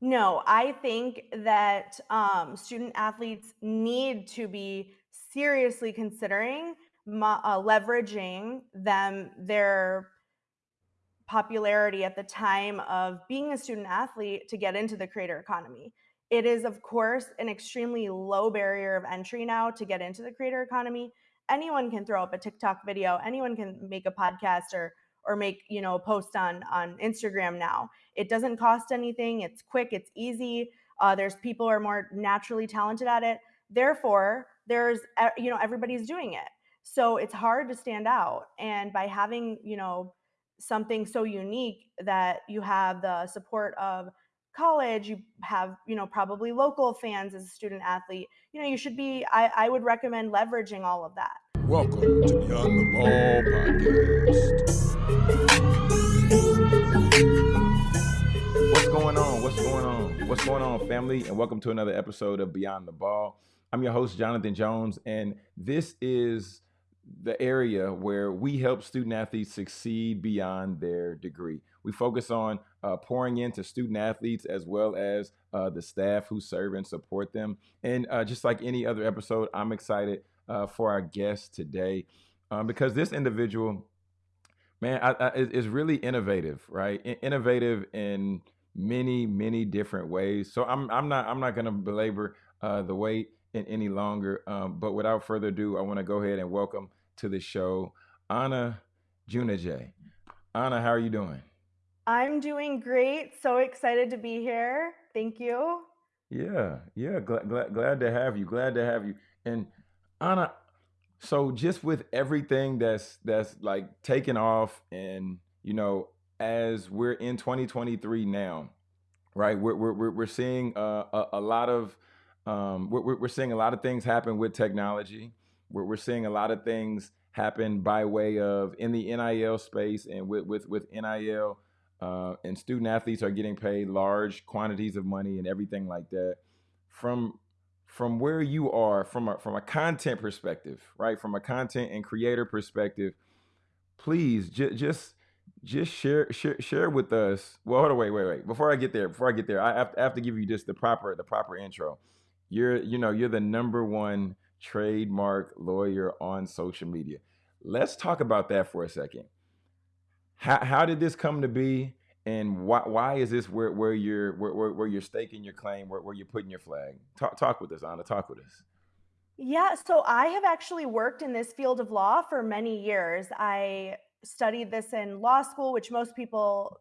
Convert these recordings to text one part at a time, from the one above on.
No, I think that um, student athletes need to be seriously considering uh, leveraging them their popularity at the time of being a student athlete to get into the creator economy. It is, of course, an extremely low barrier of entry now to get into the creator economy. Anyone can throw up a TikTok video, anyone can make a podcast or or make you know a post on on Instagram now. It doesn't cost anything. It's quick. It's easy. Uh, there's people who are more naturally talented at it. Therefore, there's you know everybody's doing it. So it's hard to stand out. And by having you know something so unique that you have the support of college you have you know probably local fans as a student athlete you know you should be i, I would recommend leveraging all of that. Welcome to beyond the ball podcast. What's going on? What's going on? What's going on family? And welcome to another episode of beyond the ball. I'm your host jonathan jones and this is the area where we help student athletes succeed beyond their degree. We focus on uh, pouring into student athletes as well as uh, the staff who serve and support them. And uh, just like any other episode, I'm excited uh, for our guest today um, because this individual, man, I, I, is really innovative, right? Innovative in many, many different ways. So I'm, I'm not, I'm not going to belabor uh, the wait in any longer. Um, but without further ado, I want to go ahead and welcome to the show, Anna Junajay. Anna, how are you doing? I'm doing great. So excited to be here. Thank you. Yeah, yeah, glad, glad, glad to have you. Glad to have you. And Anna, so just with everything that's that's like taking off, and you know, as we're in 2023 now, right? We're we're we're seeing a, a lot of um, we're we're seeing a lot of things happen with technology. We're, we're seeing a lot of things happen by way of in the NIL space and with with with NIL uh, and student athletes are getting paid large quantities of money and everything like that. From from where you are, from a from a content perspective, right? From a content and creator perspective, please j- just just share, share share with us. Well, hold on, wait, wait, wait. Before I get there, before I get there, I have, I have to give you just the proper the proper intro. You're you know you're the number one trademark lawyer on social media. Let's talk about that for a second. How, how did this come to be? And why, why is this where, where you're where, where, where you're staking your claim, where, where you're putting your flag? Talk, talk with us, Anna. Talk with us. Yeah, so I have actually worked in this field of law for many years. I studied this in law school, which most people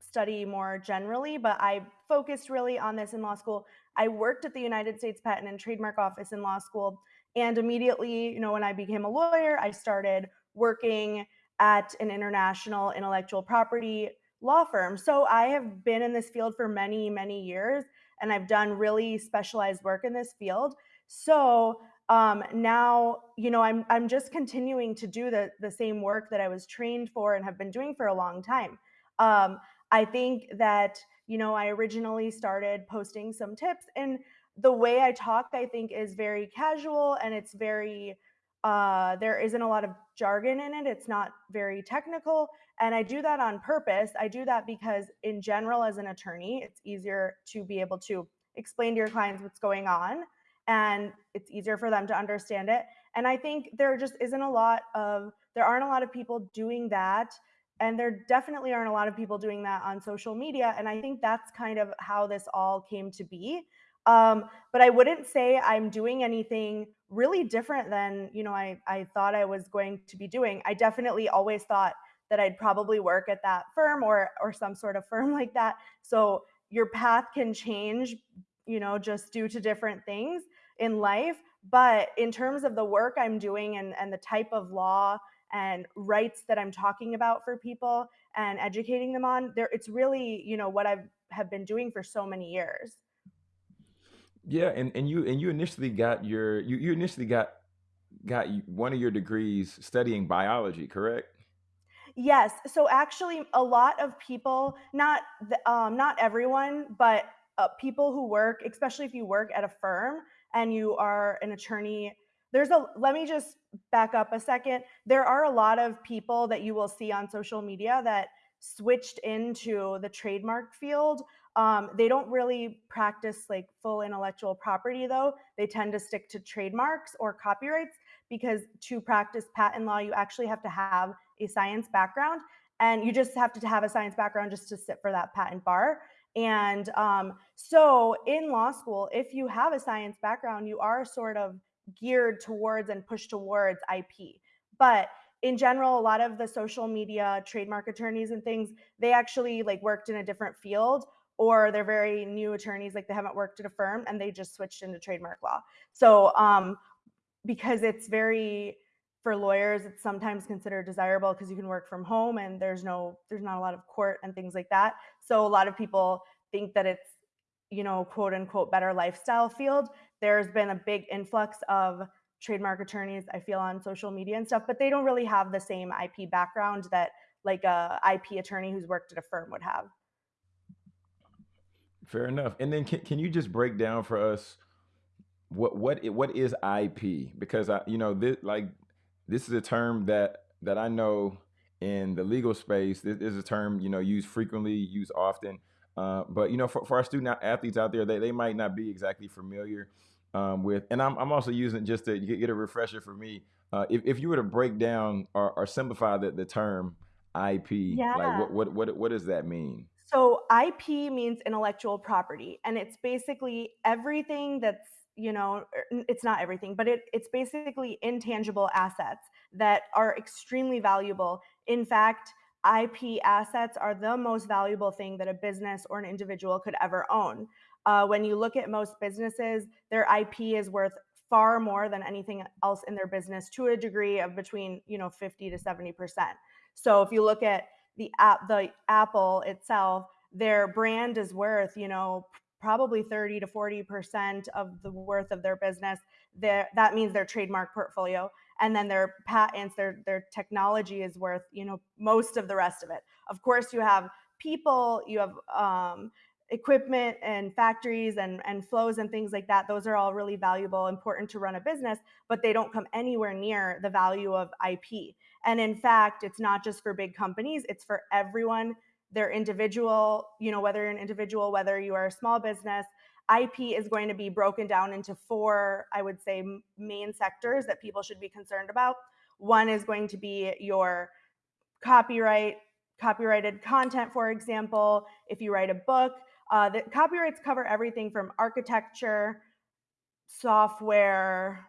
study more generally, but I focused really on this in law school. I worked at the United States Patent and Trademark Office in law school. And immediately, you know, when I became a lawyer, I started working at an international intellectual property law firm. So I have been in this field for many, many years, and I've done really specialized work in this field. So um, now, you know, I'm I'm just continuing to do the the same work that I was trained for and have been doing for a long time. Um, I think that you know I originally started posting some tips and the way I talk, I think, is very casual and it's very uh, there isn't a lot of jargon in it. It's not very technical. And I do that on purpose. I do that because, in general, as an attorney, it's easier to be able to explain to your clients what's going on and it's easier for them to understand it. And I think there just isn't a lot of, there aren't a lot of people doing that. And there definitely aren't a lot of people doing that on social media. And I think that's kind of how this all came to be. Um, but I wouldn't say I'm doing anything really different than you know I I thought I was going to be doing. I definitely always thought that I'd probably work at that firm or or some sort of firm like that. So your path can change, you know, just due to different things in life. But in terms of the work I'm doing and, and the type of law and rights that I'm talking about for people and educating them on, there it's really, you know, what I've have been doing for so many years. Yeah, and, and you and you initially got your you, you initially got got one of your degrees studying biology, correct? Yes. So actually, a lot of people, not um, not everyone, but uh, people who work, especially if you work at a firm and you are an attorney. There's a. Let me just back up a second. There are a lot of people that you will see on social media that switched into the trademark field Um, they don't really practice like full intellectual property though. They tend to stick to trademarks or copyrights because to practice patent law, you actually have to have a science background and you just have to have a science background just to sit for that patent bar. And um, so in law school, if you have a science background, you are sort of geared towards and pushed towards IP. But in general, a lot of the social media trademark attorneys and things, they actually like worked in a different field or they're very new attorneys, like they haven't worked at a firm and they just switched into trademark law. So um, because it's very for lawyers it's sometimes considered desirable because you can work from home and there's no there's not a lot of court and things like that. So a lot of people think that it's you know quote unquote better lifestyle field. There's been a big influx of trademark attorneys i feel on social media and stuff but they don't really have the same ip background that like a ip attorney who's worked at a firm would have Fair enough. And then can, can you just break down for us what what what is IP? Because I you know this like this is a term that that I know in the legal space. This is a term you know used frequently, used often. Uh, but you know for, for our student athletes out there, they, they might not be exactly familiar um, with. And I'm I'm also using just to get, get a refresher for me. Uh, if if you were to break down or, or simplify the, the term IP, like what what what what does that mean? So IP means intellectual property, and it's basically everything that's, you know, er, it's not everything, but it, it's basically intangible assets that are extremely valuable. In fact, IP assets are the most valuable thing that a business or an individual could ever own. Uh, when you look at most businesses, their IP is worth far more than anything else in their business to a degree of between, you know, 50 to 70%. So if you look at the app the Apple itself, their brand is worth, you know, probably 30 to 40% of the worth of their business. Their, that means their trademark portfolio. And then their patents, their their technology is worth, you know, most of the rest of it. Of course, you have people, you have um, equipment and factories and, and flows and things like that. Those are all really valuable, important to run a business, but they don't come anywhere near the value of IP. And in fact, it's not just for big companies, it's for everyone. They're individual, you know, whether you're an individual, whether you are a small business, IP is going to be broken down into four, I would say, main sectors that people should be concerned about. One is going to be your copyright, copyrighted content, for example. If you write a book, uh, the copyrights cover everything from architecture, software,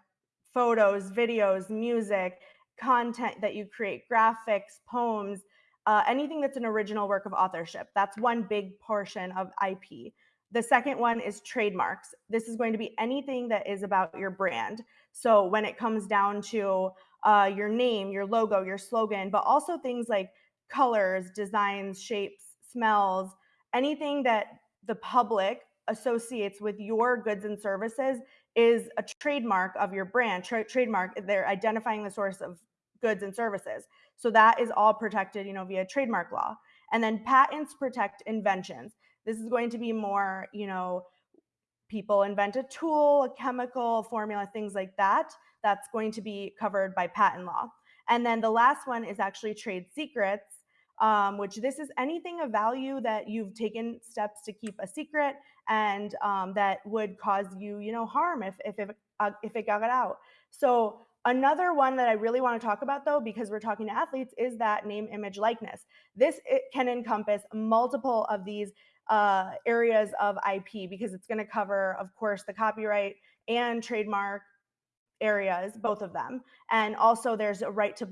photos, videos, music, content that you create, graphics, poems, uh, anything that's an original work of authorship. That's one big portion of IP. The second one is trademarks. This is going to be anything that is about your brand. So when it comes down to uh, your name, your logo, your slogan, but also things like colors, designs, shapes, smells, anything that the public associates with your goods and services is a trademark of your brand. Tra- trademark, they're identifying the source of goods and services. So that is all protected, you know, via trademark law. And then patents protect inventions. This is going to be more, you know, people invent a tool, a chemical, formula, things like that. That's going to be covered by patent law. And then the last one is actually trade secrets, um, which this is anything of value that you've taken steps to keep a secret and um, that would cause you, you know, harm if if if, uh, if it got out. So another one that I really want to talk about though, because we're talking to athletes, is that name, image, likeness. This can encompass multiple of these uh, areas of IP because it's going to cover, of course, the copyright and trademark areas, both of them. And also there's a right to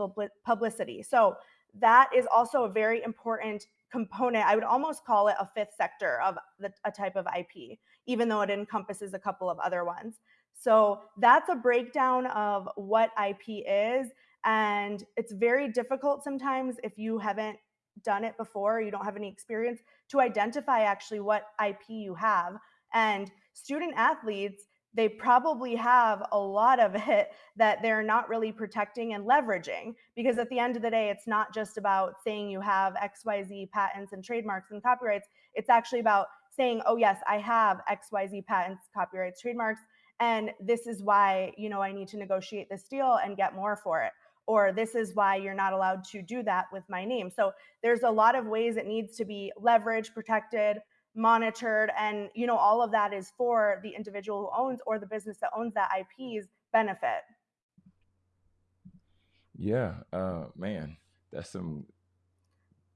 publicity. So that is also a very important component. I would almost call it a fifth sector of the, a type of IP, even though it encompasses a couple of other ones. So that's a breakdown of what IP is. And it's very difficult sometimes if you haven't done it before, you don't have any experience to identify actually what IP you have. And student athletes, they probably have a lot of it that they're not really protecting and leveraging because at the end of the day, it's not just about saying you have XYZ patents and trademarks and copyrights. It's actually about saying, oh, yes, I have XYZ patents, copyrights, trademarks. And this is why, you know, I need to negotiate this deal and get more for it or this is why you're not allowed to do that with my name. So there's a lot of ways it needs to be leveraged, protected, monitored and you know all of that is for the individual who owns or the business that owns that IP's benefit. Yeah, uh, man, that's some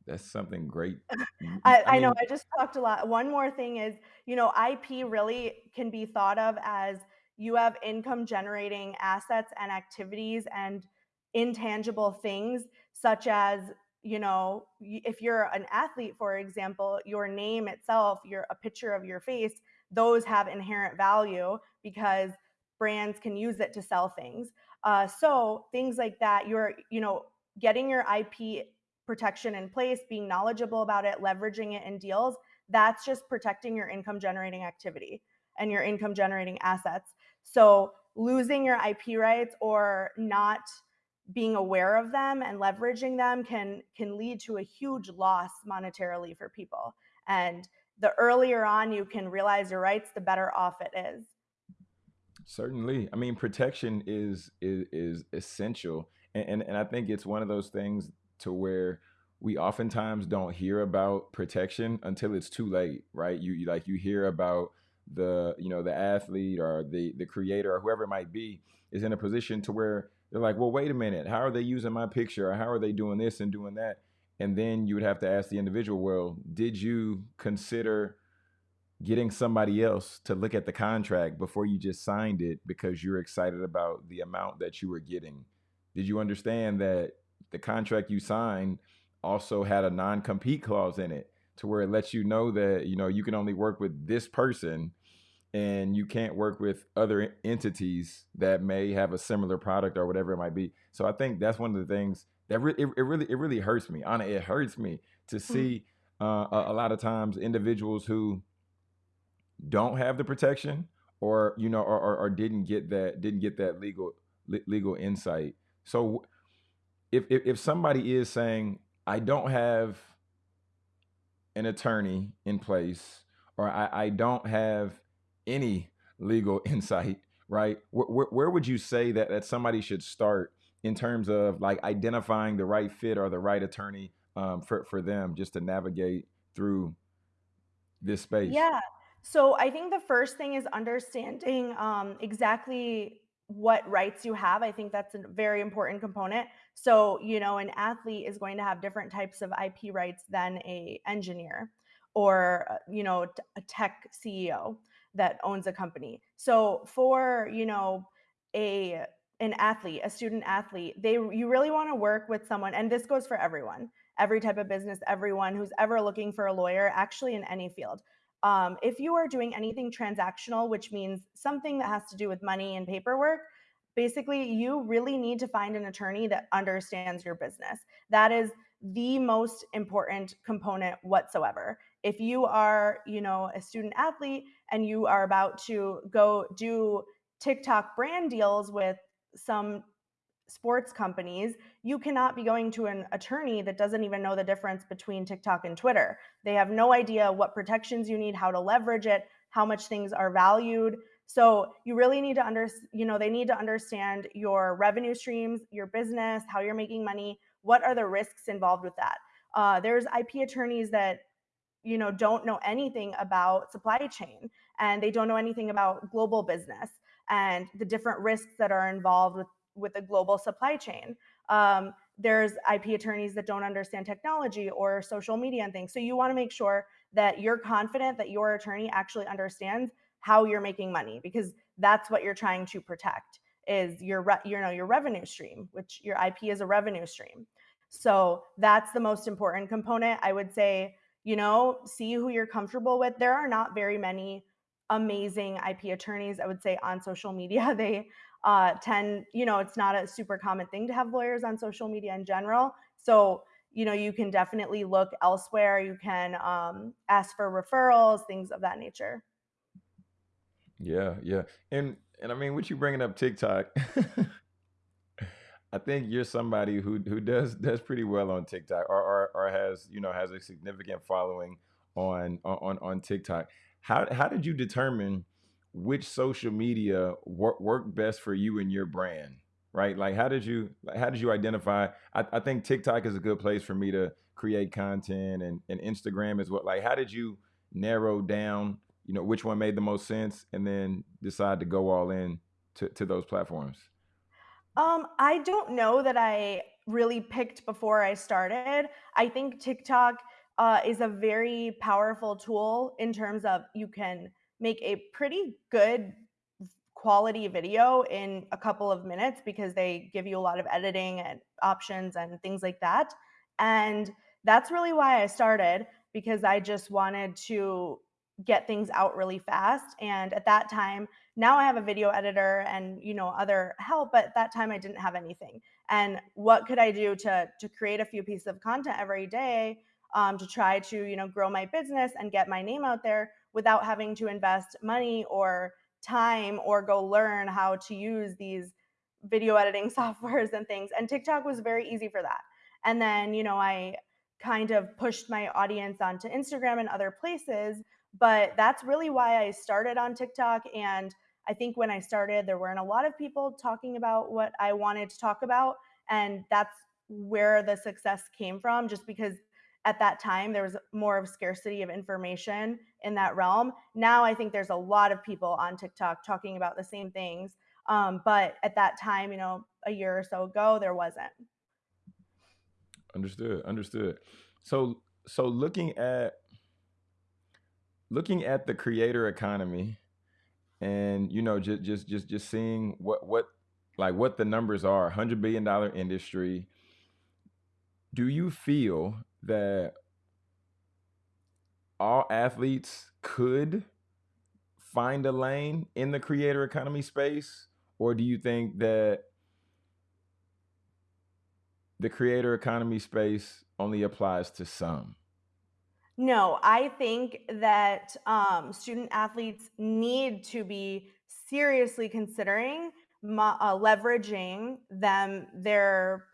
that's something great. I, I I know I just talked a lot. One more thing is, you know, IP really can be thought of as you have income generating assets and activities and intangible things, such as, you know, if you're an athlete, for example, your name itself, your a picture of your face, those have inherent value because brands can use it to sell things. Uh, so things like that, you're, you know, getting your IP protection in place, being knowledgeable about it, leveraging it in deals, that's just protecting your income generating activity and your income generating assets. So losing your IP rights or not being aware of them and leveraging them can can lead to a huge loss monetarily for people. And the earlier on you can realize your rights, the better off it is. certainly. I mean, protection is is is essential, and, and and I think it's one of those things to where we oftentimes don't hear about protection until it's too late, right? You, you like you hear about the you know the athlete or the the creator or whoever it might be is in a position to where they're like, well, wait a minute, how are they using my picture or how are they doing this and doing that? And then you would have to ask the individual, well, did you consider getting somebody else to look at the contract before you just signed it because you're excited about the amount that you were getting? Did you understand that the contract you signed also had a non-compete clause in it to where it lets you know that you know you can only work with this person and you can't work with other entities that may have a similar product or whatever it might be. So I think that's one of the things that re- it, it really it really hurts me. Anna, it hurts me to Mm. see uh, a, a lot of times individuals who don't have the protection or you know or, or, or didn't get that didn't get that legal le- legal insight. So if, if if somebody is saying I don't have an attorney in place or I, I don't have any legal insight, right? Where, where, where would you say that, that somebody should start in terms of like identifying the right fit or the right attorney um, for, for them just to navigate through this space? Yeah. So I think the first thing is understanding um, exactly what rights you have. I think that's a very important component. So, you know, an athlete is going to have different types of IP rights than a engineer or, uh, you know, a tech CEO that owns a company. So, for, you know, a an athlete, a student athlete, they you really want to work with someone and this goes for everyone. Every type of business, everyone who's ever looking for a lawyer, actually in any field um, if you are doing anything transactional, which means something that has to do with money and paperwork, basically you really need to find an attorney that understands your business. That is the most important component whatsoever. If you are, you know, a student athlete and you are about to go do TikTok brand deals with some sports companies, you cannot be going to an attorney that doesn't even know the difference between TikTok and Twitter. They have no idea what protections you need, how to leverage it, how much things are valued. So you really need to under, you know, they need to understand your revenue streams, your business, how you're making money, what are the risks involved with that. Uh, there's IP attorneys that you know don't know anything about supply chain and they don't know anything about global business and the different risks that are involved with with a global supply chain. Um, there's ip attorneys that don't understand technology or social media and things. So you want to make sure that you're confident that your attorney actually understands how you're making money because that's what you're trying to protect is your re- you know your revenue stream which your ip is a revenue stream. So that's the most important component. I would say you know, see who you're comfortable with. There are not very many amazing IP attorneys, I would say, on social media. They uh, tend, you know, it's not a super common thing to have lawyers on social media in general. So, you know, you can definitely look elsewhere. You can um, ask for referrals, things of that nature. Yeah, yeah. And and I mean, what you bringing up TikTok? I think you're somebody who who does does pretty well on TikTok or or, or has, you know, has a significant following on on on TikTok. How how did you determine which social media work worked best for you and your brand? Right? Like how did you how did you identify I, I think TikTok is a good place for me to create content and, and Instagram is what like how did you narrow down, you know, which one made the most sense, and then decide to go all in to, to those platforms? Um, I don't know that I really picked before I started. I think TikTok uh, is a very powerful tool in terms of you can make a pretty good quality video in a couple of minutes because they give you a lot of editing and options and things like that. And that's really why I started because I just wanted to get things out really fast. And at that time, now I have a video editor and you know other help, but at that time I didn't have anything. And what could I do to to create a few pieces of content every day um, to try to you know grow my business and get my name out there without having to invest money or time or go learn how to use these video editing softwares and things. And TikTok was very easy for that. And then, you know, I kind of pushed my audience onto Instagram and other places. But that's really why I started on TikTok. And I think when I started, there weren't a lot of people talking about what I wanted to talk about. And that's where the success came from, just because at that time there was more of scarcity of information in that realm. Now i think there's a lot of people on tiktok talking about the same things um, but at that time you know a year or so ago there wasn't. Understood understood. So so looking at looking at the creator economy and you know just just just just seeing what what like what the numbers are 100 billion dollar industry do you feel that all athletes could find a lane in the creator economy space? Or do you think that the creator economy space only applies to some? No, I think that um, student athletes need to be seriously considering uh, leveraging them their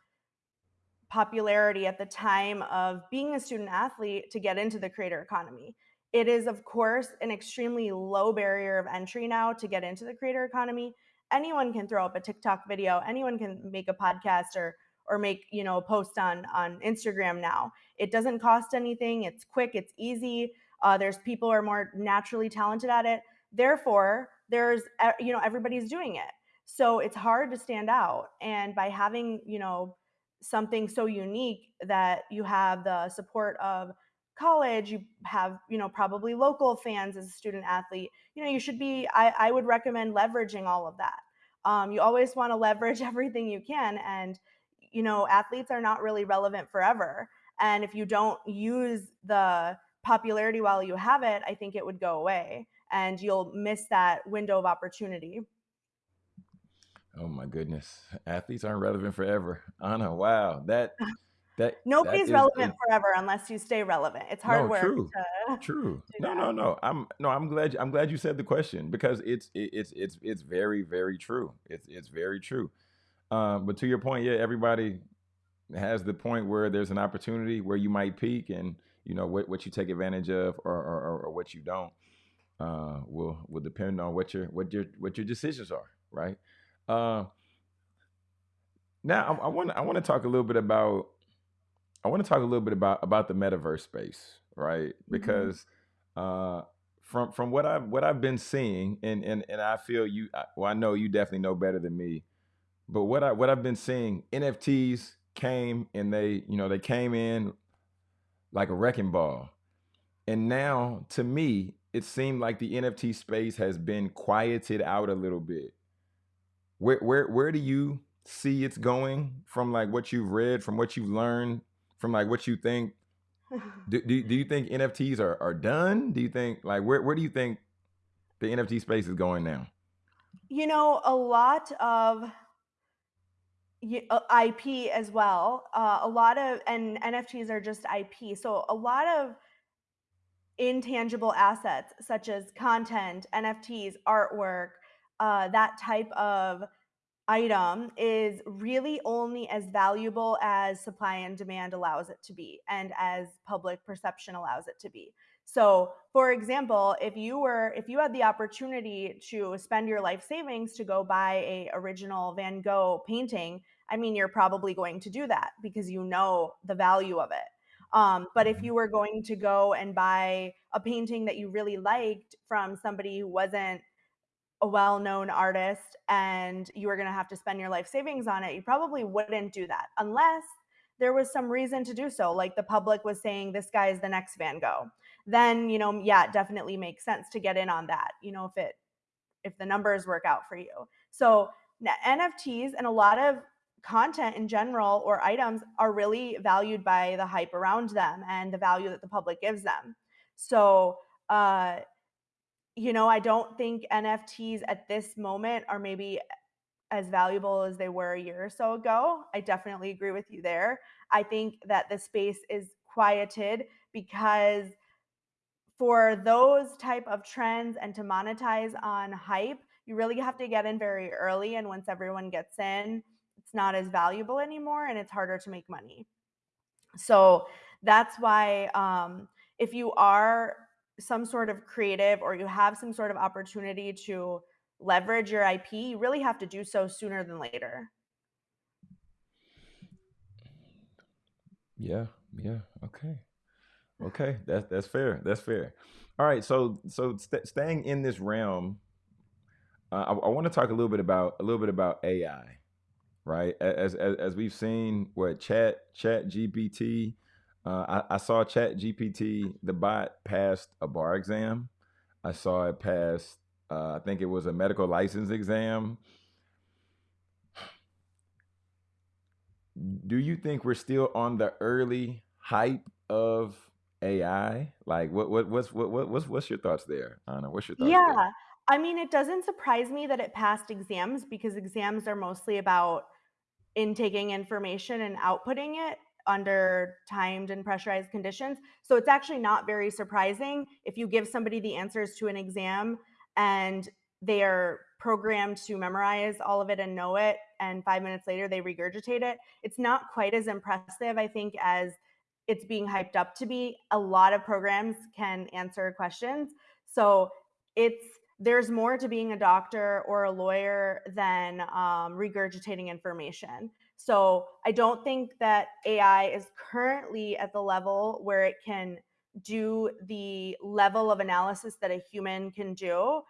popularity at the time of being a student athlete to get into the creator economy. It is, of course, an extremely low barrier of entry now to get into the creator economy. Anyone can throw up a TikTok video, anyone can make a podcast or or make you know a post on on Instagram now. It doesn't cost anything. It's quick. It's easy. Uh, there's people who are more naturally talented at it. Therefore, there's you know everybody's doing it. So it's hard to stand out. And by having you know something so unique that you have the support of college you have you know probably local fans as a student athlete you know you should be i, I would recommend leveraging all of that. Um, you always want to leverage everything you can and you know athletes are not really relevant forever and if you don't use the popularity while you have it i think it would go away and you'll miss that window of opportunity Oh my goodness. Athletes aren't relevant forever. Anna, wow. That that Nobody's relevant a forever unless you stay relevant. It's hard no, work true. to True. do No, no, no. I'm no, I'm glad I'm glad you said the question because it's it, it's it's it's very very true. It's it's very true. Um, but to your point, yeah, everybody has the point where there's an opportunity where you might peak and you know what what you take advantage of or or, or or what you don't uh will will depend on what your what your what your decisions are, right? Uh, now I want I want to talk a little bit about I want to talk a little bit about about the metaverse space, right? Mhm. Because uh, from from what I've what I've been seeing, and and and I feel you. Well, I know you definitely know better than me. But what I what I've been seeing, NFTs came and they you know they came in like a wrecking ball, and now to me it seemed like the NFT space has been quieted out a little bit. Where where where do you see it's going from like what you've read, from what you've learned, from like what you think? Do do, do you think NFTs are, are done? Do you think like where where do you think the NFT space is going now? You know, a lot of uh, IP as well. Uh, a lot of and NFTs are just IP. So a lot of intangible assets such as content, NFTs, artwork, uh, that type of item is really only as valuable as supply and demand allows it to be and as public perception allows it to be. So, for example, if you were if you had the opportunity to spend your life savings to go buy a original Van Gogh painting, I mean you're probably going to do that because you know the value of it. Um, but if you were going to go and buy a painting that you really liked from somebody who wasn't a well-known artist and you were going to have to spend your life savings on it, you probably wouldn't do that unless there was some reason to do so. Like the public was saying, this guy is the next Van Gogh. Then, you know, yeah, it definitely makes sense to get in on that. You know, if it if the numbers work out for you. So NFTs and a lot of content in general or items are really valued by the hype around them and the value that the public gives them. So, uh, you know, I don't think NFTs at this moment are maybe as valuable as they were a year or so ago. I definitely agree with you there. I think that the space is quieted because for those type of trends and to monetize on hype, you really have to get in very early and once everyone gets in, it's not as valuable anymore and it's harder to make money. So that's why um, if you are some sort of creative or you have some sort of opportunity to leverage your IP, you really have to do so sooner than later. Yeah, yeah, okay. Okay, that's that's fair. That's fair. All right, so so st- staying in this realm, uh, I, I want to talk a little bit about a little bit about AI, right? As as, as we've seen, what Chat Chat GPT. Uh, I, I saw Chat GPT, the bot passed a bar exam. I saw it pass. Uh, I think it was a medical license exam. Do you think we're still on the early hype of AI? Like, what what what's what, what what's what's your thoughts there, Anna? What's your thoughts there? Yeah. I mean, it doesn't surprise me that it passed exams because exams are mostly about intaking information and outputting it under timed and pressurized conditions. So it's actually not very surprising if you give somebody the answers to an exam and they are programmed to memorize all of it and know it and 5 minutes later they regurgitate it. It's not quite as impressive I think as it's being hyped up to be. A lot of programs can answer questions. So it's there's more to being a doctor or a lawyer than um, regurgitating information. So I don't think that AI is currently at the level where it can do the level of analysis that a human can do.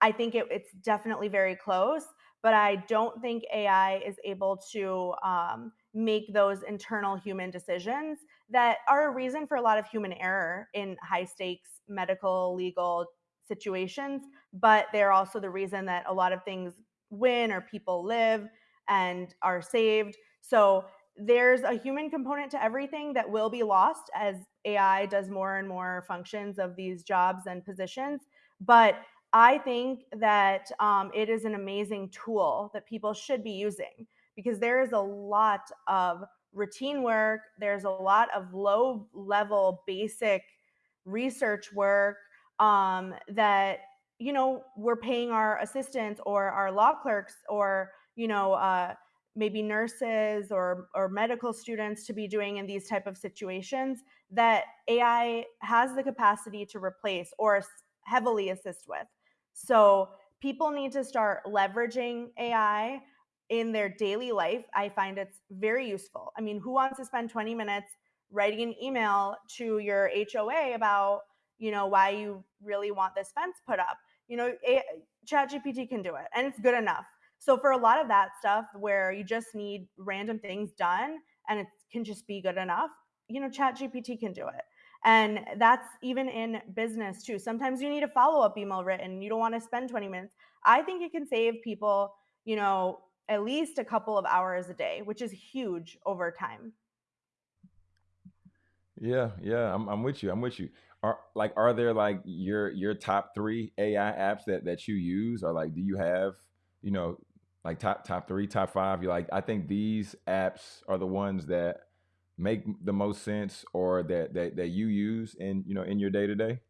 I think it, it's definitely very close, but I don't think AI is able to um, make those internal human decisions that are a reason for a lot of human error in high stakes medical, legal situations, but they're also the reason that a lot of things win or people live and are saved. So there's a human component to everything that will be lost as AI does more and more functions of these jobs and positions. But I think that um, it is an amazing tool that people should be using because there is a lot of routine work, there's a lot of low level, basic research work um, that you know we're paying our assistants or our law clerks or you know uh, maybe nurses or or medical students to be doing in these type of situations that AI has the capacity to replace or heavily assist with. So people need to start leveraging AI in their daily life. I find it's very useful. I mean, who wants to spend 20 minutes writing an email to your HOA about, you know, why you really want this fence put up? You know, ChatGPT can do it and it's good enough. So for a lot of that stuff where you just need random things done and it can just be good enough, you know, ChatGPT can do it. And that's even in business too. Sometimes you need a follow up email written. You don't want to spend 20 minutes. I think it can save people, you know, at least a couple of hours a day, which is huge over time. Yeah, yeah, I'm I'm with you. I'm with you. Are like are there like your your top three AI apps that that you use, or like do you have you know like top top three, top five? You're like I think these apps are the ones that make the most sense, or that that that you use in you know in your day to day.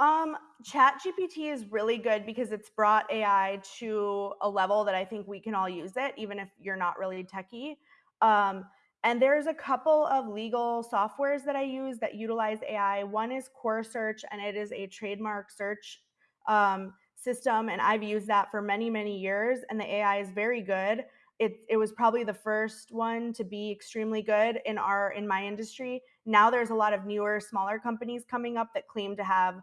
Um, ChatGPT is really good because it's brought AI to a level that I think we can all use it, even if you're not really techie. Um, and there's a couple of legal softwares that I use that utilize AI. One is Corsearch, and it is a trademark search um, system, and I've used that for many, many years, and the AI is very good. it it was probably the first one to be extremely good in our in my industry. Now there's a lot of newer, smaller companies coming up that claim to have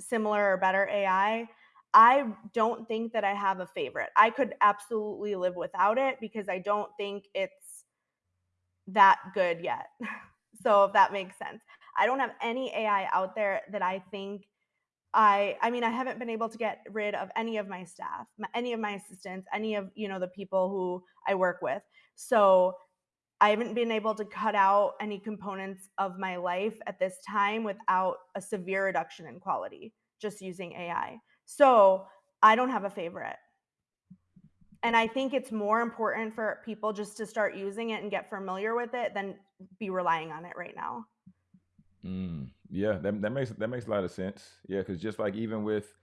similar or better AI. I don't think that I have a favorite. I could absolutely live without it because I don't think it's that good yet. so if that makes sense. I don't have any AI out there that I think I I mean I haven't been able to get rid of any of my staff, any of my assistants, any of, you know, the people who I work with. So I haven't been able to cut out any components of my life at this time without a severe reduction in quality just using AI. So, I don't have a favorite. And I think it's more important for people just to start using it and get familiar with it than be relying on it right now. Mm, yeah, that that makes that makes a lot of sense. Yeah, because just like even with,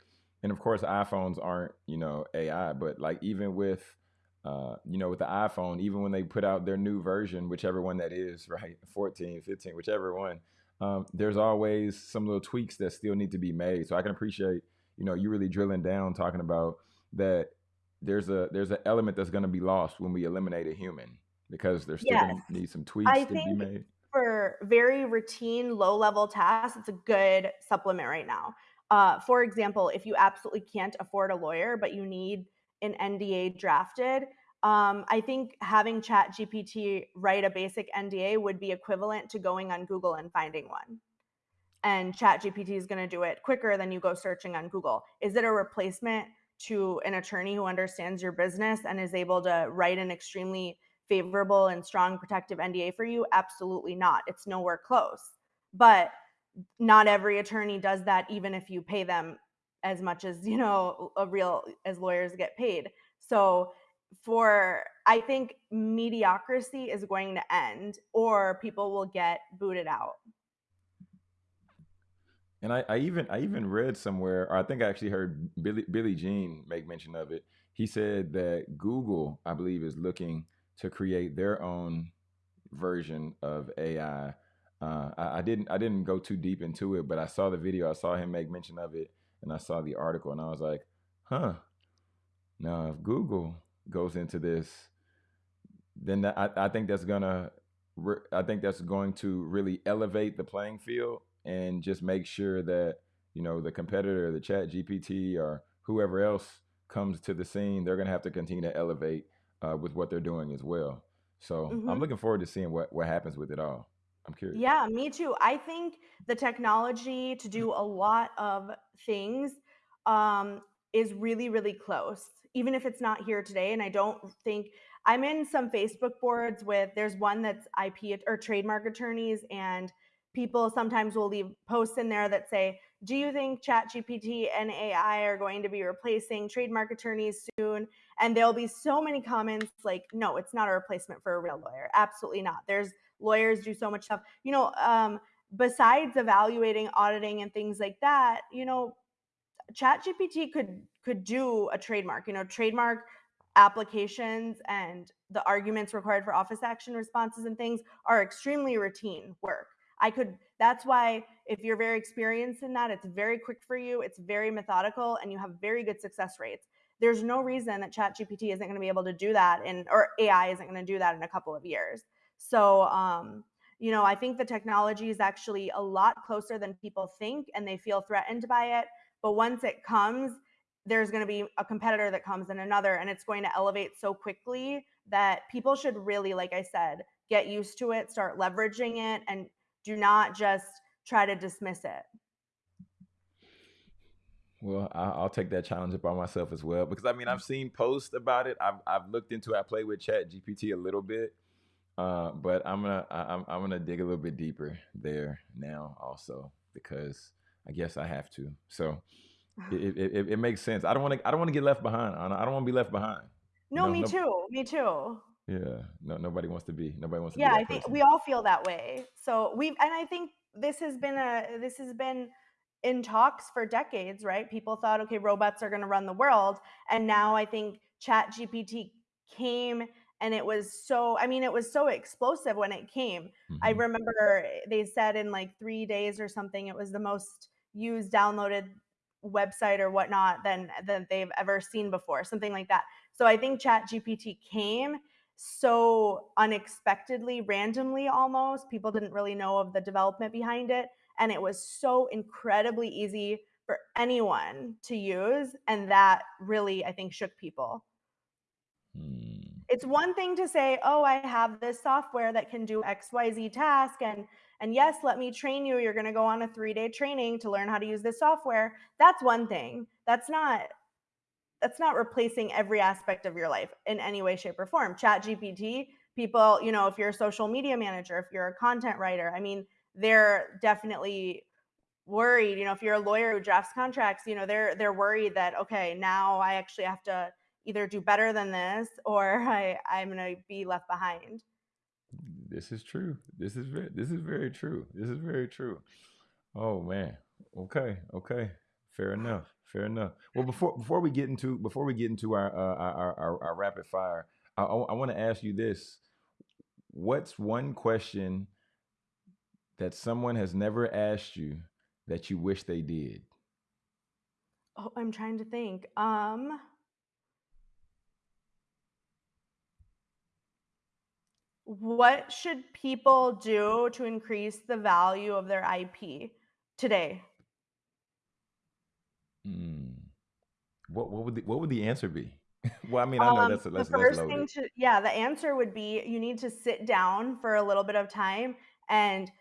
and of course iPhones aren't you know AI, but like even with, uh, you know, with the iPhone, even when they put out their new version, whichever one that is, right, 14, 15, whichever one, um, there's always some little tweaks that still need to be made. So I can appreciate you know you really drilling down talking about that. There's a there's an element that's going to be lost when we eliminate a human because there's still Yes. going to need some I tweaks to be made. Very routine, low level tasks, it's a good supplement right now. Uh, for example, if you absolutely can't afford a lawyer, but you need an NDA drafted, um, I think having ChatGPT write a basic NDA would be equivalent to going on Google and finding one. And ChatGPT is going to do it quicker than you go searching on Google. Is it a replacement to an attorney who understands your business and is able to write an extremely favorable and strong protective NDA for you? Absolutely not. It's nowhere close. But not every attorney does that even if you pay them as much as, you know, a real as lawyers get paid. So for I think mediocrity is going to end or people will get booted out. And I, I even I even read somewhere, or I think I actually heard Billy Billy Gene make mention of it. He said that Google, I believe, is looking to create their own version of AI. Uh, I, I didn't I didn't go too deep into it, but I saw the video. I saw him make mention of it, and I saw the article, and I was like, "Huh." Now, if Google goes into this, then I, I think that's gonna I think that's going to really elevate the playing field and just make sure that you know the competitor, the Chat GPT or whoever else comes to the scene, they're gonna have to continue to elevate uh, with what they're doing as well. So I'm Mhm. looking forward to seeing what what happens with it all. I'm curious. Yeah, me too. I think the technology to do a lot of things um, is really, really close, even if it's not here today. And I don't think I'm in some Facebook boards with, there's one that's IP or trademark attorneys, and people sometimes will leave posts in there that say, Do you think ChatGPT and AI are going to be replacing trademark attorneys soon? And there'll be so many comments like, No, it's not a replacement for a real lawyer. Absolutely not. There's lawyers do so much stuff you know um besides evaluating auditing and things like that you know chat gpt could could do a trademark you know trademark applications and the arguments required for office action responses and things are extremely routine work i could that's why if you're very experienced in that it's very quick for you it's very methodical and you have very good success rates there's no reason that chat gpt isn't going to be able to do that in or ai isn't going to do that in a couple of years so, um, you know, I think the technology is actually a lot closer than people think and they feel threatened by it. But once it comes, there's going to be a competitor that comes and another, and it's going to elevate so quickly that people should really, like I said, get used to it, start leveraging it, and do not just try to dismiss it. Well, I, I'll take that challenge upon myself as well because I mean I've seen posts about it. I've I've looked into. it. I play with Chat GPT a little bit, Uh, but I'm gonna I, I'm I'm gonna dig a little bit deeper there now also because I guess I have to. So it it, it, it makes sense. I don't want to I don't want to get left behind. Anna. I don't want to be left behind. You No, know, me no, too. Me too. yeah, no, nobody wants to be nobody wants to be Yeah, I think person. we all feel that way. So we've and I think this has been a this has been in talks for decades, right? People thought, okay, robots are going to run the world, and now I think Chat GPT came and it was so I mean, it was so explosive when it came. I hmm remember they said in like 3 days or something it was the most used downloaded website or whatnot than than they've ever seen before, something like that. So I think Chat GPT came so unexpectedly, randomly almost. People didn't really know of the development behind it. And it was so incredibly easy for anyone to use. And that really, I think, shook people. Hmm. It's one thing to say, "Oh, I have this software that can do XYZ task and and yes, let me train you. You're going to go on a 3-day training to learn how to use this software." That's one thing. That's not that's not replacing every aspect of your life in any way shape or form. Chat GPT, people, you know, if you're a social media manager, if you're a content writer, I mean, they're definitely worried, you know, if you're a lawyer who drafts contracts, you know, they're they're worried that okay, now I actually have to either do better than this or I I'm going to be left behind. This is true. This is very this is very true. This is very true. Oh man. Okay. Okay. Fair enough. Fair enough. Well, before before we get into before we get into our uh, our, our, our rapid fire, I, I, I want to ask you this: What's one question that someone has never asked you that you wish they did? Oh, I'm trying to think. Um, what should people do to increase the value of their IP today? Mm. What what would the, what would the answer be? well, I mean, I know Um, that's the that's that's first loaded. thing to yeah, the answer would be you need to sit down for a little bit of time and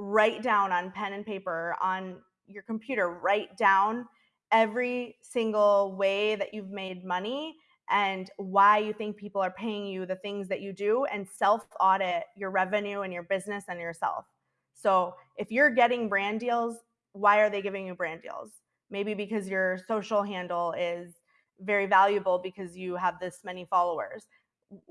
write down on pen and paper on your computer, write down every single way that you've made money and why you think people are paying you the things that you do and self audit your revenue and your business and yourself. So, if you're getting brand deals, why are they giving you brand deals? Maybe because your social handle is very valuable because you have this many followers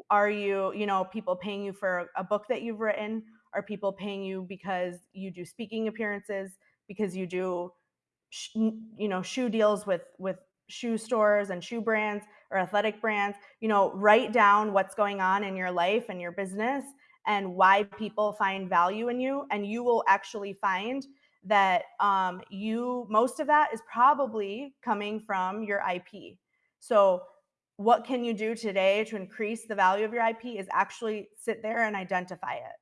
are you you know people paying you for a book that you've written are people paying you because you do speaking appearances because you do sh- you know shoe deals with with shoe stores and shoe brands or athletic brands? You know write down what's going on in your life and your business and why people find value in you and you will actually find that um, you most of that is probably coming from your ip so what can you do today to increase the value of your ip is actually sit there and identify it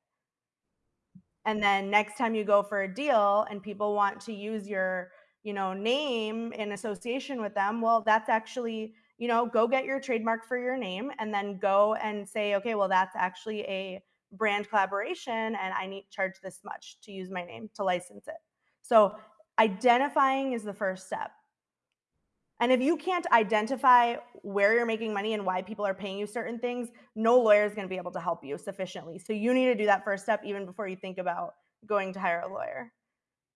and then next time you go for a deal and people want to use your you know name in association with them well that's actually you know go get your trademark for your name and then go and say okay well that's actually a brand collaboration and i need charge this much to use my name to license it. So identifying is the first step and if you can't identify where you're making money and why people are paying you certain things, no lawyer is going to be able to help you sufficiently. So you need to do that first step even before you think about going to hire a lawyer.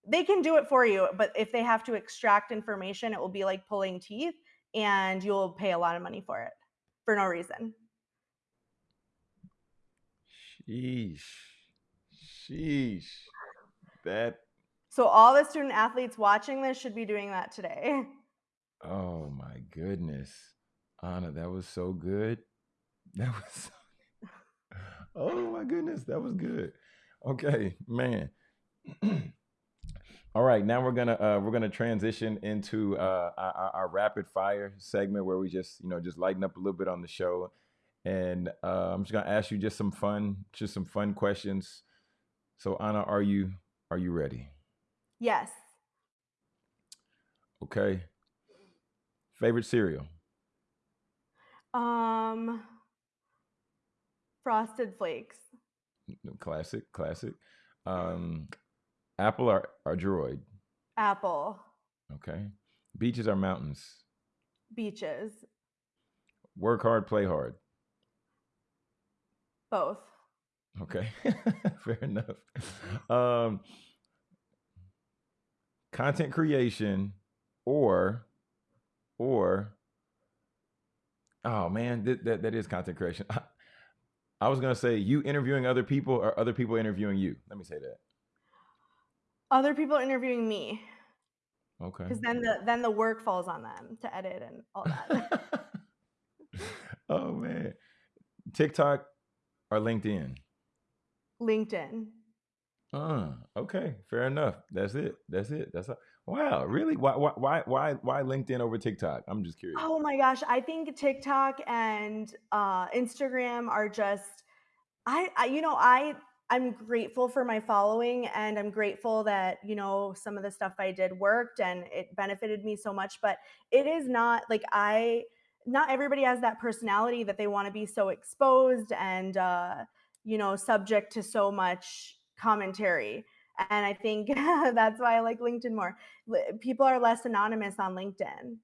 They can do it for you, but if they have to extract information, it will be like pulling teeth and you'll pay a lot of money for it for no reason. Sheesh. Sheesh. That. So all the student athletes watching this should be doing that today. Oh my goodness, Anna, that was so good. That was. So, oh my goodness, that was good. Okay, man. All right, now we're gonna uh, we're gonna transition into uh, our, our rapid fire segment where we just you know just lighten up a little bit on the show, and uh, I'm just gonna ask you just some fun just some fun questions. So Anna, are you are you ready? Yes. Okay. Favorite cereal? Um frosted flakes. Classic, classic. Um, Apple or, or Droid? Apple. Okay. Beaches or mountains? Beaches. Work hard, play hard. Both. Okay. Fair enough. Um, content creation or or oh man, that that, that is content creation. I, I was gonna say you interviewing other people or other people interviewing you. Let me say that. Other people interviewing me. Okay. Because then the then the work falls on them to edit and all that. oh man. TikTok or LinkedIn? LinkedIn. Uh, okay, fair enough. That's it. That's it. That's all. Wow, really? Why why why why LinkedIn over TikTok? I'm just curious. Oh my gosh, I think TikTok and uh, Instagram are just I, I you know I I'm grateful for my following and I'm grateful that you know some of the stuff I did worked and it benefited me so much but it is not like I not everybody has that personality that they want to be so exposed and uh you know subject to so much commentary and I think that's why I like LinkedIn more. People are less anonymous on LinkedIn.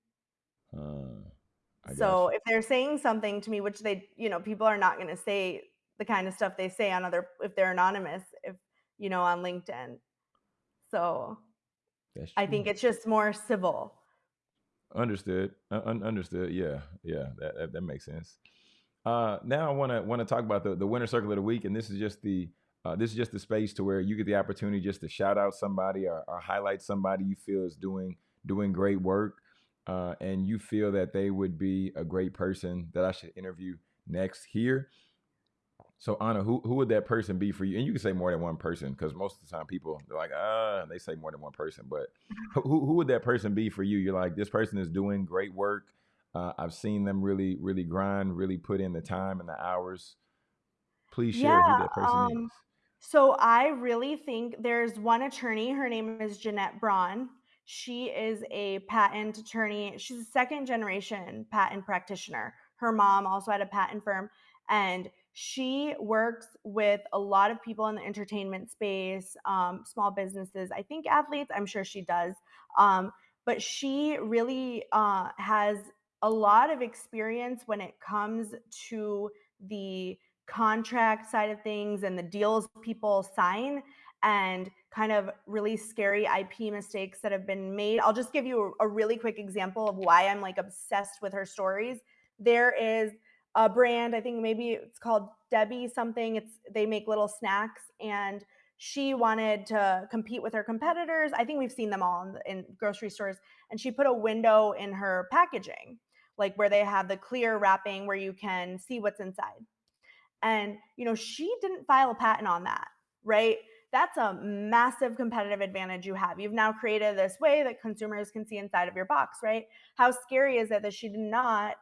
Uh, So if they're saying something to me, which they, you know, people are not going to say the kind of stuff they say on other if they're anonymous, if you know, on LinkedIn. So I think it's just more civil. Understood. Un- understood. Yeah, yeah. That, that that makes sense. Uh, now I want to want to talk about the the winner circle of the week, and this is just the uh, this is just the space to where you get the opportunity just to shout out somebody or, or highlight somebody you feel is doing doing great work, uh, and you feel that they would be a great person that I should interview next here. So Anna, who who would that person be for you? And you can say more than one person because most of the time people they're like ah they say more than one person. But who who would that person be for you? You're like this person is doing great work. Uh, I've seen them really really grind, really put in the time and the hours. Please Yeah, share who that person um, is. So I really think there's one attorney, her name is Jeanette Braun. She is a patent attorney. She's a second generation patent practitioner. Her mom also had a patent firm, and she works with a lot of people in the entertainment space, um, small businesses, I think athletes, I'm sure she does. Um, but she really uh, has a lot of experience when it comes to the contract side of things and the deals people sign and kind of really scary IP mistakes that have been made. I'll just give you a, really quick example of why I'm like obsessed with her stories. There is a brand, I think maybe it's called Debbie something. It's they make little snacks and she wanted to compete with her competitors. I think we've seen them all in, in grocery stores and she put a window in her packaging like where they have the clear wrapping where you can see what's inside and, you know, she didn't file a patent on that, right? That's a massive competitive advantage you have. You've now created this way that consumers can see inside of your box, right? How scary is it that she did not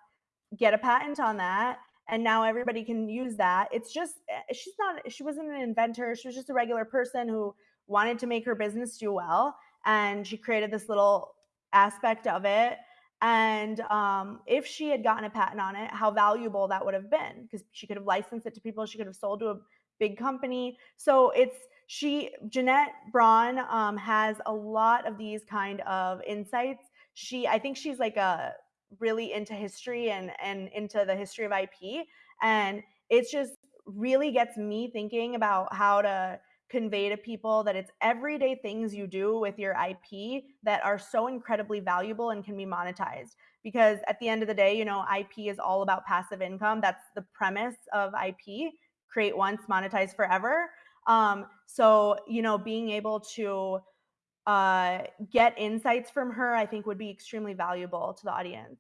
get a patent on that and now everybody can use that it's just eh, she's not she wasn't an inventor she was just a regular person who wanted to make her business do well and she created this little aspect of it and um, if she had gotten a patent on it how valuable that would have been because she could have licensed it to people she could have sold to a big company. So it's she jeanette braun um, has a lot of these kind of insights. She i think she's like a really into history and and into the history of IP and it just really gets me thinking about how to convey to people that it's everyday things you do with your IP that are so incredibly valuable and can be monetized because at the end of the day, you know, IP is all about passive income. That's the premise of IP, create once, monetize forever. Um, so, you know, being able to uh, get insights from her, I think would be extremely valuable to the audience.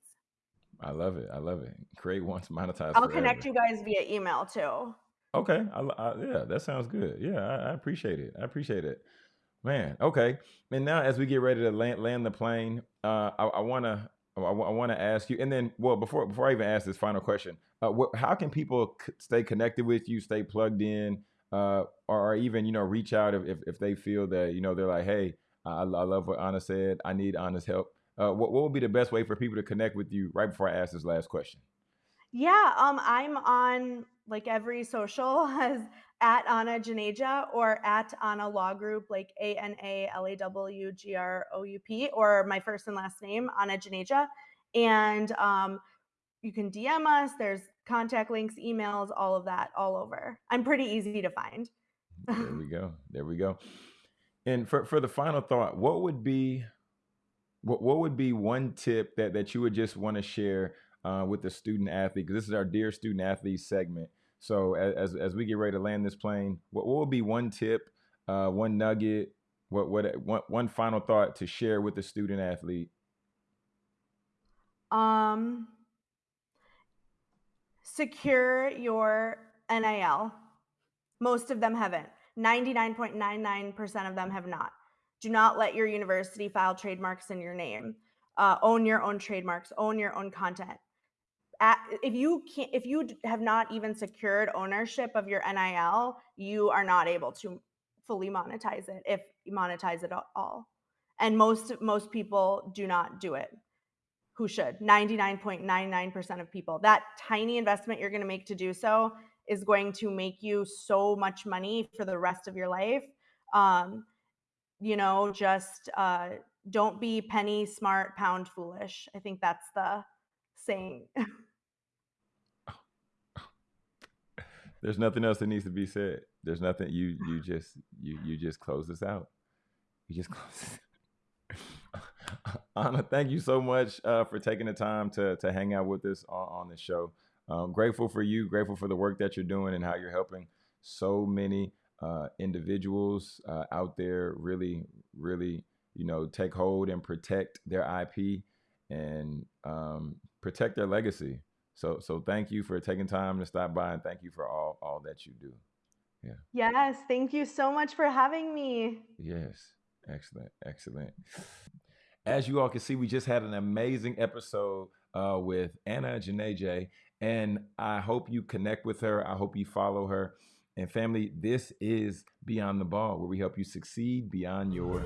I love it. I love it. Create once, monetize I'll connect you guys via email too. Okay. I, I, yeah, that sounds good. Yeah, I, I appreciate it. I appreciate it. Man, okay. And now, as we get ready to land, land the plane, uh, I, want to I, want to ask you, and then, well, before before I even ask this final question, uh, how can people c- stay connected with you, stay plugged in, uh, or, or even you know reach out if, if if they feel that you know they're like, hey, I, I love what Anna said, I need Anna's help. Uh, what what would be the best way for people to connect with you? Right before I ask this last question. Yeah, um, I'm on like every social as at Anna Juneja or at Anna Law Group, like A N A L A W G R O U P, or my first and last name, Anna Juneja. And um, you can DM us. There's contact links, emails, all of that, all over. I'm pretty easy to find. There we go. There we go. And for for the final thought, what would be What what would be one tip that that you would just want to share uh, with the student athlete? Because this is our dear student athlete segment. So as as we get ready to land this plane, what, what would be one tip, uh, one nugget, what what one, one final thought to share with the student athlete? um, secure your NIL. Most of them haven't. 99.99% of them have not. Do not let your university file trademarks in your name. Uh, own your own trademarks, own your own content. If you can't, if you have not even secured ownership of your NIL, you are not able to fully monetize it if you monetize it at all. And most most people do not do it. Who should? 99.99% of people. That tiny investment you're going to make to do so is going to make you so much money for the rest of your life. Um, you know, just uh, don't be penny smart, pound foolish. I think that's the saying. There's nothing else that needs to be said. There's nothing you you just you you just close this out. You just close. Anna, thank you so much uh, for taking the time to to hang out with us on, on the show. Um, grateful for you, grateful for the work that you're doing and how you're helping so many uh, individuals uh, out there really, really, you know, take hold and protect their IP and um, protect their legacy. So, so thank you for taking time to stop by and thank you for all all that you do. Yeah. Yes, thank you so much for having me. Yes, excellent, excellent. As you all can see, we just had an amazing episode uh, with Anna Juneja and I hope you connect with her. I hope you follow her. And family, this is Beyond the Ball, where we help you succeed beyond your.